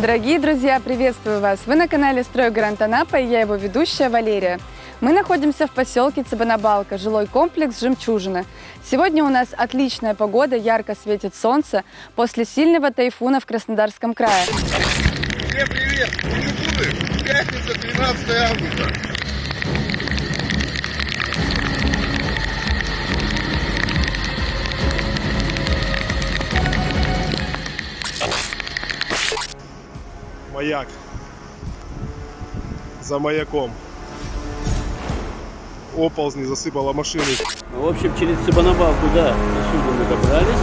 Дорогие друзья, приветствую вас! Вы на канале «Стройгарант Анапа» и я его ведущая Валерия. Мы находимся в поселке Цыбанабалка, жилой комплекс «Жемчужина». Сегодня у нас отличная погода, ярко светит солнце после сильного тайфуна в Краснодарском крае. Всем привет! Пятница, 13 августа. Маяк. За маяком. Оползни засыпала машины. Ну, в общем, через Цыбанабалку, да, отсюда мы добрались.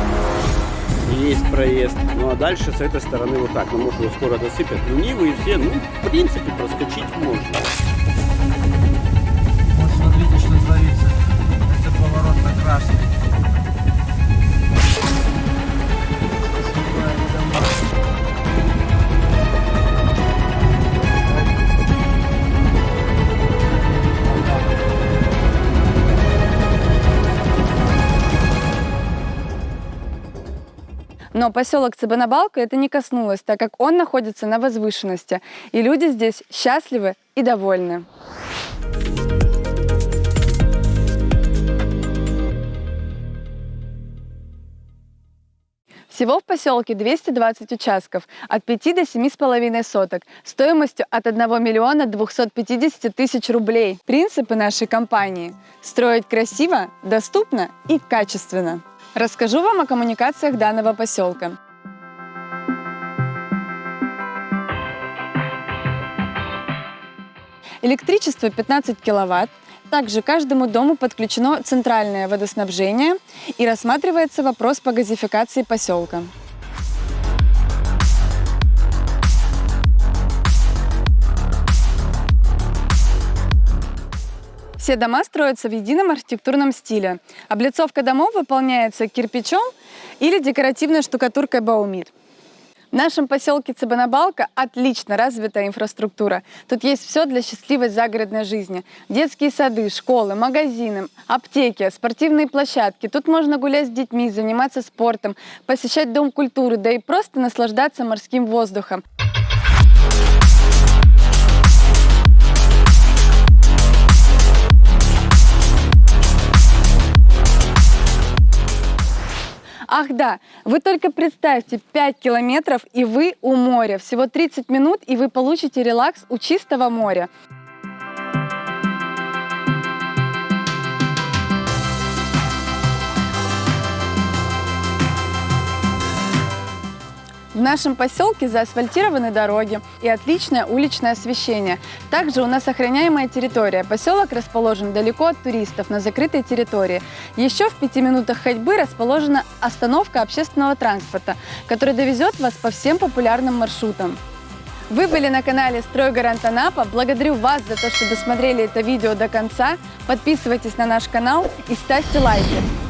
Есть проезд. Ну а дальше с этой стороны вот так. Ну, может, его скоро досыпят. Ну, Нивы и все, ну, в принципе, проскочить можно. Но поселок Цыбанабалка это не коснулось, так как он находится на возвышенности, и люди здесь счастливы и довольны. Всего в поселке 220 участков, от 5 до 7,5 соток, стоимостью от 1 миллиона 250 тысяч рублей. Принципы нашей компании – строить красиво, доступно и качественно. Расскажу вам о коммуникациях данного поселка. Электричество 15 киловатт. Также каждому дому подключено центральное водоснабжение и рассматривается вопрос по газификации поселка. Все дома строятся в едином архитектурном стиле. Облицовка домов выполняется кирпичом или декоративной штукатуркой Баумид. В нашем поселке Цыбанабалка отлично развитая инфраструктура. Тут есть все для счастливой загородной жизни. Детские сады, школы, магазины, аптеки, спортивные площадки. Тут можно гулять с детьми, заниматься спортом, посещать дом культуры, да и просто наслаждаться морским воздухом. Ах да, вы только представьте, 5 километров и вы у моря. Всего 30 минут и вы получите релакс у чистого моря. Нашем поселке заасфальтированы дороги и отличное уличное освещение. Также у нас охраняемая территория. Поселок расположен далеко от туристов, на закрытой территории. Еще в пяти минутах ходьбы расположена остановка общественного транспорта, который довезет вас по всем популярным маршрутам. Вы были на канале Стройгарант Анапа. Благодарю вас за то, что досмотрели это видео до конца. Подписывайтесь на наш канал и ставьте лайки.